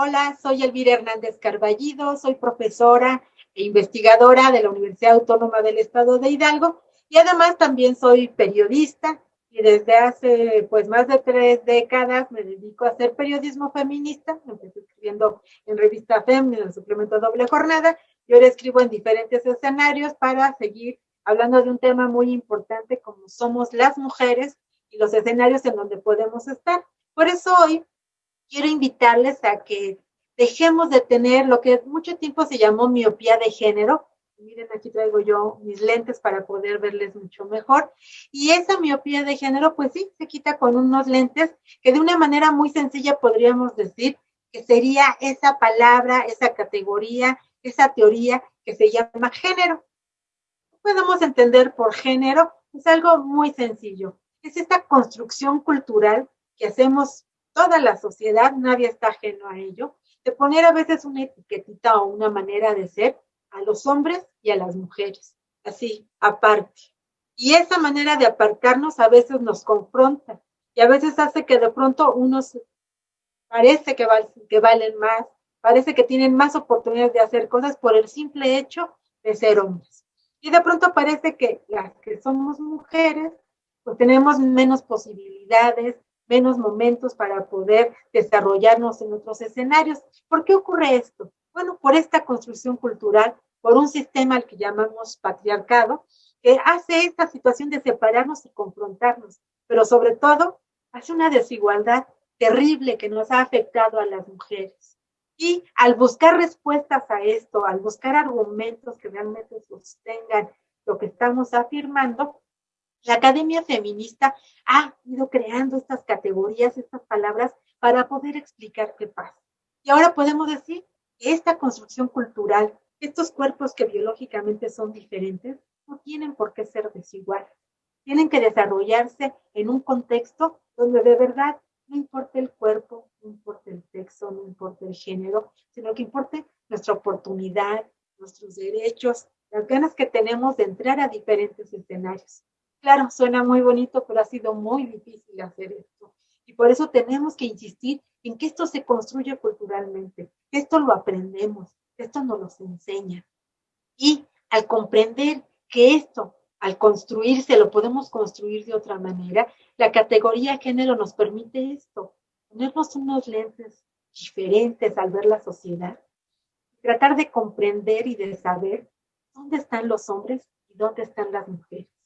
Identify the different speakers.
Speaker 1: Hola, soy Elvira Hernández Carballido, soy profesora e investigadora de la Universidad Autónoma del Estado de Hidalgo y además también soy periodista y desde hace pues más de tres décadas me dedico a hacer periodismo feminista. Empecé escribiendo en revista FEM, en el suplemento Doble Jornada, y ahora escribo en diferentes escenarios para seguir hablando de un tema muy importante como somos las mujeres y los escenarios en donde podemos estar. Por eso hoy quiero invitarles a que dejemos de tener lo que mucho tiempo se llamó miopía de género. Miren, aquí traigo yo mis lentes para poder verles mucho mejor. Y esa miopía de género, pues sí, se quita con unos lentes que de una manera muy sencilla podríamos decir que sería esa palabra, esa categoría, esa teoría que se llama género. Podemos entender por género, es algo muy sencillo. Es esta construcción cultural que hacemos toda la sociedad, nadie está ajeno a ello, de poner a veces una etiquetita o una manera de ser a los hombres y a las mujeres, así, aparte. Y esa manera de apartarnos a veces nos confronta y a veces hace que de pronto unos parece que, que valen más, parece que tienen más oportunidades de hacer cosas por el simple hecho de ser hombres. Y de pronto parece que las que somos mujeres, pues tenemos menos posibilidades, menos momentos para poder desarrollarnos en otros escenarios. ¿Por qué ocurre esto? Bueno, por esta construcción cultural, por un sistema al que llamamos patriarcado, que hace esta situación de separarnos y confrontarnos, pero sobre todo hace una desigualdad terrible que nos ha afectado a las mujeres. Y al buscar respuestas a esto, al buscar argumentos que realmente sostengan lo que estamos afirmando, la Academia Feminista ha ido creando estas categorías, estas palabras, para poder explicar qué pasa. Y ahora podemos decir que esta construcción cultural, estos cuerpos que biológicamente son diferentes, no tienen por qué ser desiguales. Tienen que desarrollarse en un contexto donde de verdad no importa el cuerpo, no importa el sexo, no importa el género, sino que importe nuestra oportunidad, nuestros derechos, las ganas que tenemos de entrar a diferentes escenarios. Claro, suena muy bonito, pero ha sido muy difícil hacer esto. Y por eso tenemos que insistir en que esto se construye culturalmente, esto lo aprendemos, esto nos enseña. Y al comprender que esto, al construirse, lo podemos construir de otra manera, la categoría género nos permite esto, ponernos unos lentes diferentes al ver la sociedad, tratar de comprender y de saber dónde están los hombres y dónde están las mujeres